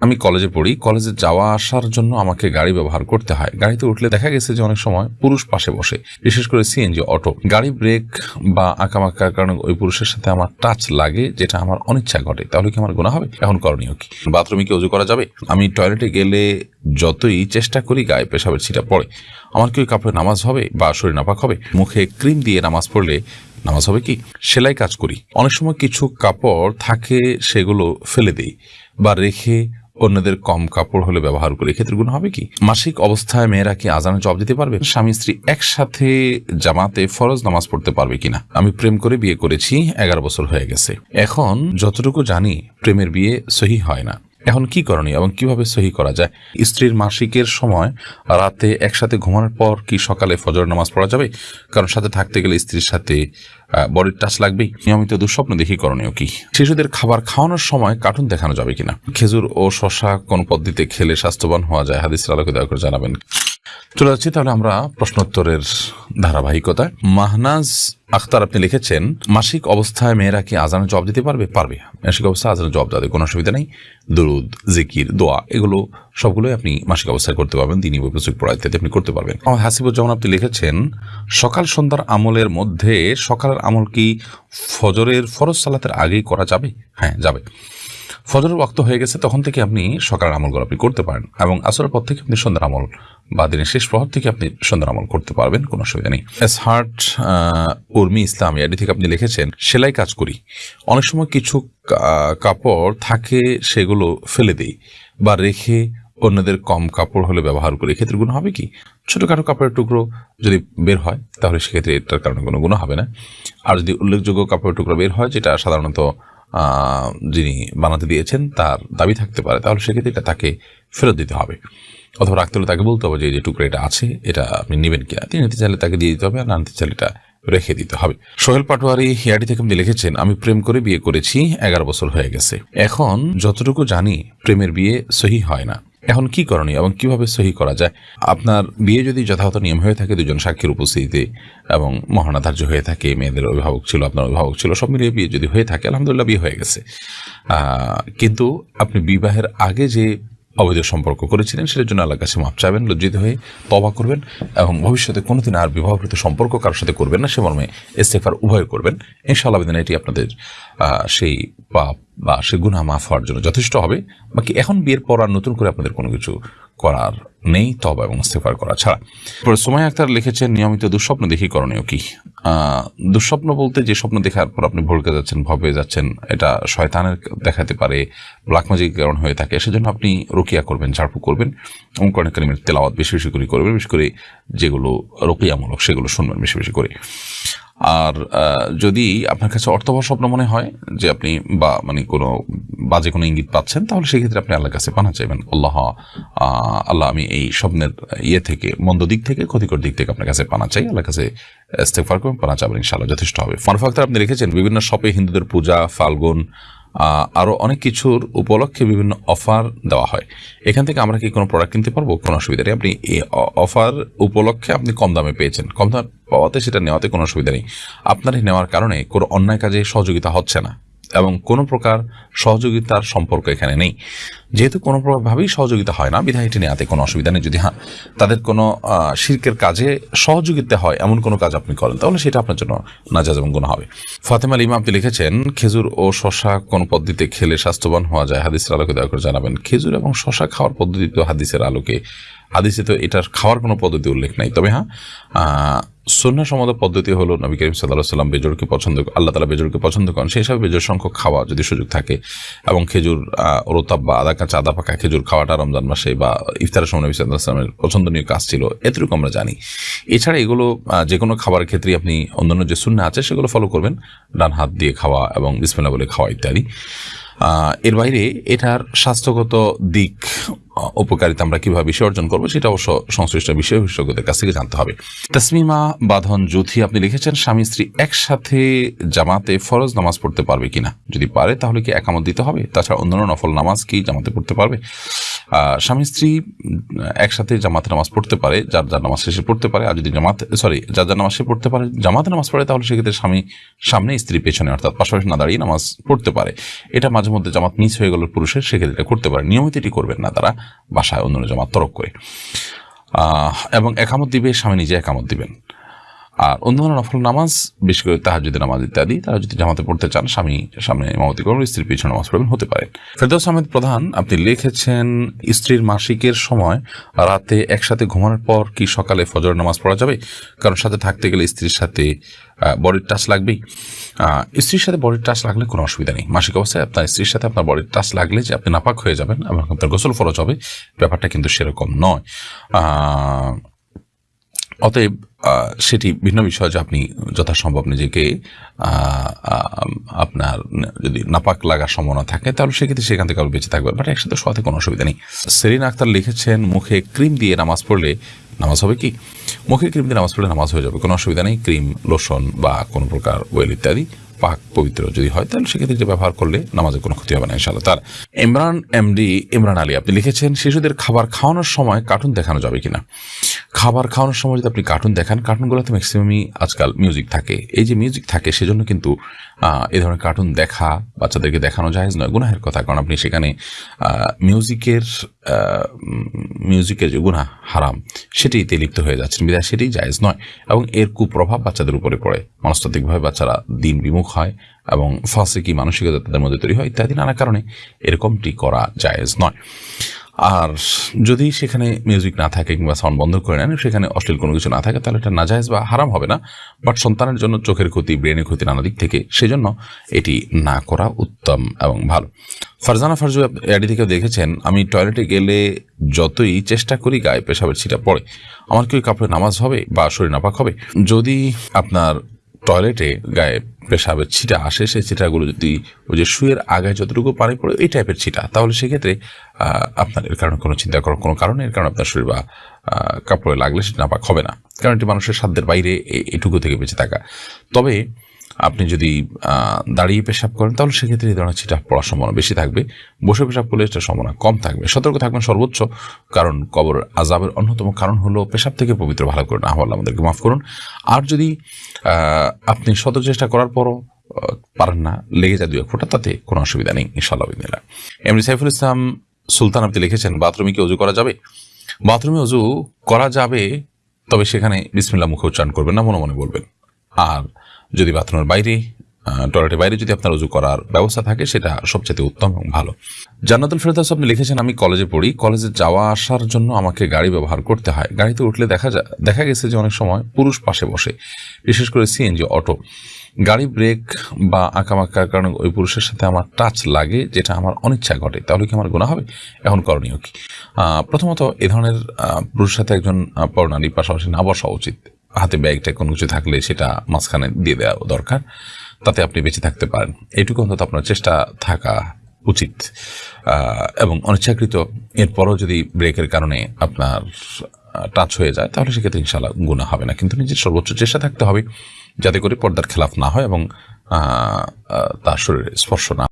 আমি কলেজে পড়ি। কলেজে যাওয়া আসার জন্য আমাকে গাড়ি ব্যবহার করতে হয়। গাড়িতে উঠলে দেখা গেছে যে অনেক সময় পুরুষ পাশে বসে, বিশেষ করে সিএনজি অটো গাড়ি ব্রেক বা আঁকামাকার কারণে ওই পুরুষের সাথে আমার টাচ লাগে, যেটা আমার অনিচ্ছা ঘটে। তাহলে কি আমার গোনা হবে? এখন করণীয় কি? বাথরুমে কি উজু করা যাবে? আমি টয়লেটে গেলে যতই চেষ্টা করি গায়ে পেশাবের ছিটা পড়ে। আমার কি ওই কাপড়ে নামাজ হবে বা শরীর নাপাক হবে? মুখে ক্রিম দিয়ে নামাজ পড়লে নামাজ হবে কি? সেলাই কাজ করি। অনেক সময় কিছু কাপড় থাকে, সেগুলো ফেলে দেই বা রেখে অন্যদের কম কাপড় হলে ব্যবহার করে ক্ষেত্রে গুণ হবে কি? মাসিক অবস্থায় মেয়েরা কি আজানে জব দিতে পারবে? স্বামী স্ত্রী একসাথে জামাতে ফরজ নামাজ পড়তে পারবে কিনা? আমি প্রেম করে বিয়ে করেছি, এগারো বছর হয়ে গেছে। এখন যতটুকু জানি, প্রেমের বিয়ে সহি হয় না। এখন কি করণীয় এবং কীভাবে সহি করা যায়? স্ত্রীর মাসিকের সময় রাতে একসাথে ঘুমানোর পর কি সকালে ফজর নামাজ পড়া যাবে? কারণ সাথে থাকতে গেলে স্ত্রীর সাথে বডির টাচ লাগবে নিয়মিত দুঃস্বপ্ন দেখি করণীয় কি? শিশুদের খাবার খাওয়ানোর সময় কার্টুন দেখানো যাবে কিনা? খেজুর ও শশা কোন পদ্ধতিতে খেলে স্বাস্থ্যবান হওয়া যায়? হাদিস আলোকে দয়া করে জানাবেন। চলে যাচ্ছি, তাহলে আমরা প্রশ্নোত্তরের ধারাবাহিকতায়। মাহনাজ আখতার, আপনি লিখেছেন, মাসিক অবস্থায় মেয়েরা কি আজানের জবাব দিতে পারবে? পারবে। মাসিক অবস্থায় আজানের জবাব দেওয়া, কোনো অসুবিধা নেই। দরুদ, জিকির, দোয়া, এগুলো সবগুলোই আপনি মাসিক অবস্থায় করতে পারবেন, দিনই পুস্তক পড়া ইত্যাদি আপনি করতে পারবেন। আমার হাসিবুজ্জামান আপনি লিখেছেন, সকাল সন্ধ্যার আমলের মধ্যে সকালের আমল কি ফজরের ফরজ সালাতের আগেই করা যাবে? হ্যাঁ যাবে। ফজরের ওয়াক্ত হয়ে গেছে, তখন থেকে আপনি সকালের আমলগুলো আপনি করতে পারেন এবং আসরের পর থেকে আপনি সন্ধ্যার আমল বা দিনের শেষ প্রহর থেকে আপনি সন্ধ্যার আমল করতে পারবেন, কোনো অসুবিধা নেই। এস হার্ট উর্মি ইসলাম এডি থেকে আপনি লিখেছেন, সেলাই কাজ করি। অনেক সময় কিছু কাপড় থাকে সেগুলো ফেলে দিই বা রেখে অন্যদের কম কাপড় হলে ব্যবহার করি। এক্ষেত্রে গুণ হবে কি? ছোটোখাটো কাপড়ের টুকরো যদি বের হয়, তাহলে সেক্ষেত্রে এটার কারণে কোনো গুণ হবে না। আর যদি উল্লেখযোগ্য কাপড়ের টুকরো বের হয়, যেটা সাধারণত যিনি বানাতে দিয়েছেন, তার দাবি থাকতে পারে। তাহলে সেক্ষেত্রে এটা তাকে ফেরত দিতে হবে। অথবা রাখতে হলে তাকে বলতে হবে যে যে টুকরো এটা আছে, এটা আপনি নেবেন কিনা? তিনি নিতে চাইলে তাকে দিয়ে দিতে হবে, আর না নিতে চাইলে এটা রেখে দিতে হবে। সোহেল পাটোয়ারি হিয়াটি থেকে আপনি লিখেছেন, আমি প্রেম করে বিয়ে করেছি, এগারো বছর হয়ে গেছে। এখন যতটুকু জানি, প্রেমের বিয়ে সহি হয় না। এখন কি করণীয় এবং কীভাবে সহি করা যায়? আপনার বিয়ে যদি যথাযথ নিয়ম হয়ে থাকে, দুজন সাক্ষীর উপস্থিতিতে এবং মহানাধার্য হয়ে থাকে, মেয়েদের অভিভাবক ছিল, আপনার অভিভাবক ছিল, সব মিলিয়ে বিয়ে যদি হয়ে থাকে, আলহামদুলিল্লাহ বিয়ে হয়ে গেছে। কিন্তু আপনি বিবাহের আগে যে অবৈধ সম্পর্ক করেছিলেন, সেটার জন্য আল্লাহর কাছে মাপ চাইবেন, লজ্জিত হয়ে তবা করবেন এবং ভবিষ্যতে কোনোদিন আর বিবাহকৃত সম্পর্ক কারোর সাথে করবেন না, সে মর্মে ইস্তেফার উভয় করবেন। ইনশাআল্লাহ বিদিন এটি আপনাদের সেই পাপ বা সে গুণা মাফ হওয়ার জন্য যথেষ্ট হবে, বাকি এখন বিয়ের পর আর নতুন করে আপনাদের কোনো কিছু করার নেই তবা এবং ইস্তেফার করা ছাড়া। এরপরে সোমাই আক্তার লিখেছেন, নিয়মিত দুঃস্বপ্ন দেখি করণীয় কি? দুঃস্বপ্ন বলতে যে স্বপ্ন দেখার পর আপনি ভড়কে যাচ্ছেন ভবে যাচ্ছেন, এটা শয়তানের দেখাতে পারে ব্ল্যাক ম্যাজিক কারণ হয়ে থাকে, সেজন্য আপনি রুকিয়া করবেন ঝাড়ফু করবেন, এবং কোরআন কারিমের তেলাওয়াত বেশি বেশি করে করবেন বিশেষ করে যেগুলো রুকিয়ামূলক সেগুলো শুনবেন বেশি বেশি করে। আর যদি আপনার কাছে অর্থবহ স্বপ্ন মনে হয় যে আপনি বা মানে কোনো বাজে কোনো ইঙ্গিত পাচ্ছেন, তাহলে সেক্ষেত্রে আপনি আল্লাহর কাছে পানা চাইবেন। আল্লাহ আল্লাহ, আমি এই স্বপ্নের ইয়ে থেকে, মন্দ দিক থেকে, ক্ষতিকর দিক থেকে আপনার কাছে পানা চাই। আল্লাহর কাছে ইস্তেফার করবেন পানা চাবেন, ইনশাআল্লাহ যথেষ্ট হবে। ফারুক ফাক্তার আপনি রেখেছেন, বিভিন্ন শপে হিন্দুদের পূজা, ফাল্গুন আহ, আরও অনেক কিছুর উপলক্ষে বিভিন্ন অফার দেওয়া হয়। এখান থেকে আমরা কি কোনো প্রোডাক্ট কিনতে পারব? কোনো অসুবিধা নেই। আপনি এই অফার উপলক্ষে আপনি কম দামে পেয়েছেন। কম দামে পাওয়াতে সেটা নেওয়াতে কোনো অসুবিধা নেই। আপনার নেওয়ার কারণে কোনো অন্যায় কাজে সহযোগিতা হচ্ছে না। এবং কোনো প্রকার সহযোগিতার সম্পর্ক এখানে নেই। যেহেতু কোনো প্রকারভাবেই সহযোগিতা হয় না বিধায় এটি নেওয়াতে কোনো অসুবিধা নেই। যদি হ্যাঁ তাদের কোনো শিরকের কাজে সহযোগিতা হয়, এমন কোনো কাজ আপনি করেন, তাহলে সেটা আপনার জন্য নাজাজ এবং গুণ হবে। ফাতেমা লিমা আপনি লিখেছেন, খেজুর ও শশা কোন পদ্ধতিতে খেলে স্বাস্থ্যবান হওয়া যায়? হাদিসের আলোকে দয়া করে জানাবেন। খেজুর এবং শশা খাওয়ার পদ্ধতি তো হাদিসের আলোকে, হাদিসে তো এটার খাওয়ার কোনো পদ্ধতি উল্লেখ নাই। তবে হ্যাঁ সন্না সম্মত পদ্ধতি হলো নবী করিম সাল্লাহ সাল্লাম বেজরকে পছন্দ আল্লাহ তালা বেজরকে পছন্দ করেন। সেই হিসাবে বেজর সংখ্যক খাওয়া যদি সুযোগ থাকে এবং খেজুর রোতাব বা আদা কাঁচা, আদা পাকা খেজুর খাওয়াটা রমজান মাসে বা ইফতারের সময় নবী সাল্লাহ সাল্লামের পছন্দনীয় কাজ ছিল, এতটুকু আমরা জানি। এছাড়া এগুলো যে কোনো খাবারের ক্ষেত্রে আপনি অন্যান্য যে শূন্য আছে সেগুলো ফলো করবেন। ডান হাত দিয়ে খাওয়া এবং বিসমিল্লা বলে খাওয়া ইত্যাদি। এর বাইরে এটার স্বাস্থ্যগত দিক উপকারিতা আমরা কীভাবে বিষয় অর্জন করব সেটা অবশ্য সংশ্লিষ্ট বিষয় বিশেষজ্ঞদের কাছ থেকে জানতে হবে। তসমিমা বাঁধন জুথি আপনি লিখেছেন, স্বামী স্ত্রী একসাথে জামাতে ফরজ নামাজ পড়তে পারবে কিনা? যদি পারে তাহলে কি একামত দিতে হবে? তাছাড়া অন্যান্য নফল নামাজ কি জামাতে পড়তে পারবে? স্বামী স্ত্রী একসাথে জামাতে নামাজ পড়তে পারে, যার যার নামাজ শেষে পড়তে পারে, আর যদি জামাত সরি যার যার নামাজ সে পড়তে পারে, জামাতে নামাজ পড়ে, তাহলে সেক্ষেত্রে স্বামী সামনে, স্ত্রী পেছনে, অর্থাৎ পাশাপাশি না দাঁড়িয়ে নামাজ পড়তে পারে। এটা মাঝে মধ্যে জামাত মিস হয়ে গেল পুরুষের, সেক্ষেত্রে এটা করতে পারে। নিয়মিত এটি করবেন না তারা বাসায় অন্য জামাত তরক করে। এবং একামত দিবে, স্বামী নিজে একামত দিবেন। আর অন্যান্য নফল নামাজ, বিশেষ করে তাহাজুদ নামাজ ইত্যাদি, তারা যদি জামাতে পড়তে চান, স্বামী, সামনে ইমামতি করবেন, স্ত্রীর পিছনে নামাজ পড়বেন, হতে পারে। ফেরদৌস আহমেদ প্রধান, আপনি লিখেছেন, স্ত্রীর মাসিকের সময় রাতে একসাথে ঘুমানোর পর কি সকালে ফজর নামাজ পড়া যাবে? কারণ সাথে থাকতে গেলে স্ত্রীর সাথে বডির টাচ লাগবেই। স্ত্রীর সাথে বডির টাচ লাগলে কোনো অসুবিধা নেই। মাসিক অবস্থায় আপনার স্ত্রীর সাথে আপনার বডির টাচ লাগলে যে আপনি নাপাক হয়ে যাবেন এবং আপনার গোসল ফরজ হবে, ব্যাপারটা কিন্তু সেরকম নয়। অতএব সেটি ভিন্ন বিষয় যে আপনি যথাসম্ভব নিজেকে আপনার যদি নাপাক লাগার সম্ভাবনা থাকে, তাহলে সেক্ষেত্রে সেখান থেকে আবার বেঁচে থাকবে বাট একসাথে সাথে কোনো অসুবিধা নেই। সেরিন আক্তার লিখেছেন, মুখে ক্রিম দিয়ে নামাজ পড়লে নামাজ হবে কি? মুখে ক্রিম দিয়ে নামাজ পড়লে নামাজ হয়ে যাবে, কোনো অসুবিধা নেই। ক্রিম, লোশন বা কোনো প্রকার ওয়েল ইত্যাদি পাক পবিত্র যদি হয়, তাহলে সেক্ষেত্রে ব্যবহার করলে নামাজের কোনো ক্ষতি হবে না ইনশাল্লাহ তার ইমরান এমডি ইমরান আলী, আপনি লিখেছেন, শিশুদের খাবার খাওয়ানোর সময় কার্টুন দেখানো যাবে কিনা? খাবার খাওয়ানোর সময় যদি আপনি কার্টুন দেখান কার্টুনগুলোতে ম্যাক্সিমামই আজকাল মিউজিক থাকে। এই যে মিউজিক থাকে, সেজন্য কিন্তু এই ধরনের কার্টুন দেখা, বাচ্চাদেরকে দেখানো যায় নয়, গুনাহের কথা। কারণ আপনি সেখানে মিউজিকের মিউজিকের যে গুনাহ হারাম সেটিতে লিপ্ত হয়ে যাচ্ছেন। বিধায় সেটি জায়েজ নয়। এবং এর কুপ্রভাব বাচ্চাদের উপরে পড়ে। মনস্তাত্ত্বিকভাবে বাচ্চারা দিন বিমুখ হয় এবং ফাঁসিকি মানসিকতা তাদের মধ্যে তৈরি হয় ইত্যাদি নানা কারণে এরকমটি করা জায়েজ নয়। আর যদি সেখানে মিউজিক না থাকে কিংবা সাউন্ড বন্ধ করে নেন, সেখানে অশ্লীল কোনো কিছু না থাকে, তাহলে এটা নাজায়েজ বা হারাম হবে না। বাট সন্তানের জন্য চোখের ক্ষতি ব্রেনের ক্ষতি নানা দিক থেকে, সেজন্য এটি না করা উত্তম এবং ভালো। ফারজানা ফারজু এডি থেকে দেখেছেন, আমি টয়লেটে গেলে যতই চেষ্টা করি গায়ে পেশাবের ছিটা পড়ে। আমার কি ওই কাপড়ে নামাজ হবে বা শরীর নাপাক হবে? যদি আপনার টয়লেটে গায়ে পেশাবের ছিটা আসে, সেই ছিটাগুলো যদি ওই যে শুয়ের আগায় যতটুকু পানি পড়ে এই টাইপের ছিটা, তাহলে সেক্ষেত্রে আপনার এর কারণে কোনো চিন্তা করার কোনো কারণে এর কারণে আপনার শরীর বা কাপড়ে লাগলে সেটা নাপাক হবে না। কারণ এটি মানুষের সাধ্যের বাইরে এটুকু থেকে বেঁচে থাকা। তবে আপনি যদি দাঁড়িয়ে পেশাব করেন, তাহলে সেক্ষেত্রে এই ধরনের ছিটা পড়ার সম্ভাবনা বেশি থাকবে। বসে পেশাব করলে এটার সম্ভাবনা কম থাকবে। সতর্ক থাকবেন সর্বোচ্চ, কারণ কবর আজাবের অন্যতম কারণ হলো পেশাব থেকে পবিত্র ভালো করে না হওয়ার আমাদেরকে মাফ করুন। আর যদি আপনি শত চেষ্টা করার পরও পারেন না, লেগে যায় দু এক ফোঁটা, তাতে কোনো অসুবিধা নেই ইনশাল্লাহ বিদিনিল্লাহ এমনি সাইফুল ইসলাম সুলতান আপনি লিখেছেন, বাথরুমে কি অজু করা যাবে? বাথরুমে অজু করা যাবে, তবে সেখানে বিসমিল্লা মুখে উচ্চারণ করবেন না, মনে মনে বলবেন। আর যদি বাথরুমের বাইরে টয়লেটের বাইরে যদি আপনার উজু করার ব্যবস্থা থাকে, সেটা সবচেয়ে উত্তম এবং ভালো। জান্নাতুল ফেরদাস আপনি লিখেছেন, আমি কলেজে পড়ি। কলেজে যাওয়া আসার জন্য আমাকে গাড়ি ব্যবহার করতে হয়। গাড়িতে উঠলে দেখা যায় দেখা গেছে যে অনেক সময় পুরুষ পাশে বসে, বিশেষ করে সিএনজি, অটো। গাড়ি ব্রেক বা আঁকামাকার কারণে ওই পুরুষের সাথে আমার টাচ লাগে, যেটা আমার অনিচ্ছা ঘটে। তাহলে কি আমার গুণা হবে? এখন করণীয় কি? প্রথমত এ ধরনের পুরুষের সাথে একজন পরনারী পাশাপাশি না বসা উচিত। হাতে ব্যাগটা কোনো কিছু থাকলে সেটা মাঝখানে দিয়ে দেওয়া দরকার, তাতে আপনি বেঁচে থাকতে পারেন। এটুকু অন্তত আপনার চেষ্টা থাকা উচিত। এবং অনিচ্ছাকৃত এরপরও যদি ব্রেকের কারণে আপনার টাচ হয়ে যায়, তাহলে সেক্ষেত্রে ইনশাল্লাহ গুণা হবে না। কিন্তু নিজের সর্বোচ্চ চেষ্টা থাকতে হবে, যাতে করে পর্দার খেলাফ না হয় এবং তার শরীরে স্পর্শ না